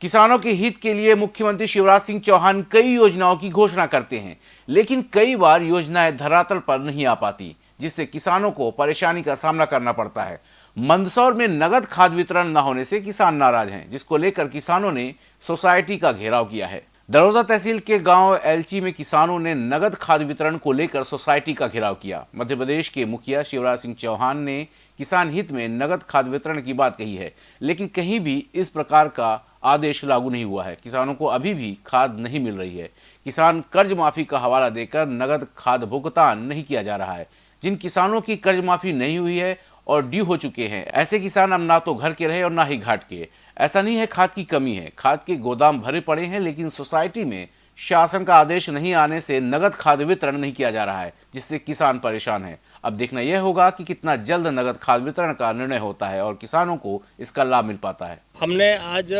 किसानों के हित के लिए मुख्यमंत्री शिवराज सिंह चौहान कई योजनाओं की घोषणा करते हैं, लेकिन कई बार योजनाएँ धरातल पर नहीं आ पाती, जिससे किसानों को परेशानी का सामना करना पड़ता है। मंदसौर में नगद खाद वितरण न होने से किसान नाराज़ हैं, जिसको लेकर किसानों ने सोसाइटी का घेराव किया है। दरोदा तहसील के गाँव एलची में किसानों ने नगद खाद वितरण को लेकर सोसाइटी का घेराव किया। मध्य प्रदेश के मुखिया शिवराज सिंह चौहान ने किसान हित में नगद खाद वितरण की बात कही है, लेकिन कहीं भी इस प्रकार का आदेश लागू नहीं हुआ है। किसानों को अभी भी खाद नहीं मिल रही है। किसान कर्ज माफ़ी का हवाला देकर नगद खाद भुगतान नहीं किया जा रहा है। जिन किसानों की कर्ज माफ़ी नहीं हुई है और ड्यू हो चुके हैं, ऐसे किसान अब ना तो घर के रहे और ना ही घाट के। ऐसा नहीं है खाद की कमी है। खाद के गोदाम भरे पड़े हैं, लेकिन सोसाइटी में शासन का आदेश नहीं आने से नगद खाद वितरण नहीं किया जा रहा है, जिससे किसान परेशान है। अब देखना यह होगा कि कितना जल्द नगद खाद वितरण का निर्णय होता है और किसानों को इसका लाभ मिल पाता है। हमने आज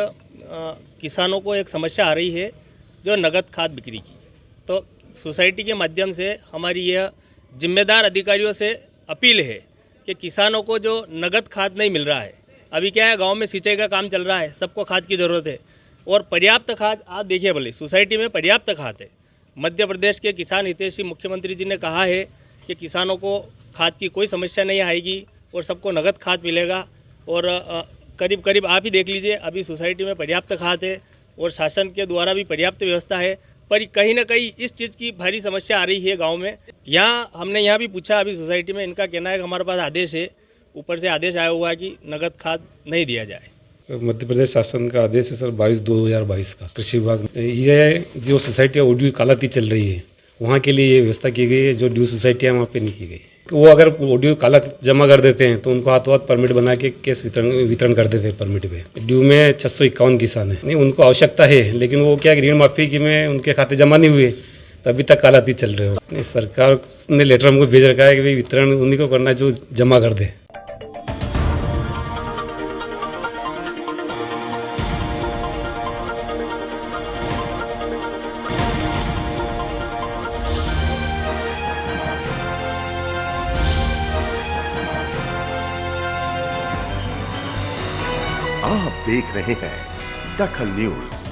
किसानों को एक समस्या आ रही है जो नगद खाद बिक्री की। तो सोसाइटी के माध्यम से हमारी यह जिम्मेदार अधिकारियों से अपील है कि किसानों को जो नगद खाद नहीं मिल रहा है, अभी क्या है, गाँव में सिंचाई का काम चल रहा है, सबको खाद की ज़रूरत है और पर्याप्त खाद, आप देखिए भले, सोसाइटी में पर्याप्त खाद है। मध्य प्रदेश के किसान हितेशी मुख्यमंत्री जी ने कहा है कि किसानों को खाद की कोई समस्या नहीं आएगी और सबको नगद खाद मिलेगा और करीब करीब आप ही देख लीजिए, अभी सोसाइटी में पर्याप्त खाद है और शासन के द्वारा भी पर्याप्त व्यवस्था है, पर कहीं ना कहीं इस चीज़ की भारी समस्या आ रही है गाँव में। यहाँ हमने यहाँ भी पूछा, अभी सोसाइटी में इनका कहना है कि हमारे पास आदेश है, ऊपर से आदेश आया हुआ है कि नगद खाद नहीं दिया जाए। मध्य प्रदेश शासन का आदेश है सर बाईस दो हज़ार बाईस का। कृषि विभाग, यह जो सोसाइटी ऑडियो कालाती चल रही है, वहाँ के लिए ये व्यवस्था की गई है, जो ड्यू सोसाइटियाँ वहाँ पे नहीं की गई। वो अगर ड्यू काला जमा कर देते हैं तो उनको हाथों हाथ परमिट बना के केस वितरण वितरण कर देते हैं परमिट पे। ड्यू में छः सौ इक्यावन किसान है। नहीं, उनको आवश्यकता है, लेकिन वो क्या ऋण माफ़ी की में उनके खाते जमा नहीं हुए, तभी तक कालाती चल रहे हो। नहीं, सरकार ने लेटर हमको भेज रखा है कि भाई वितरण उन्हीं को करना है जो जमा कर दे। आप देख रहे हैं दखल न्यूज़।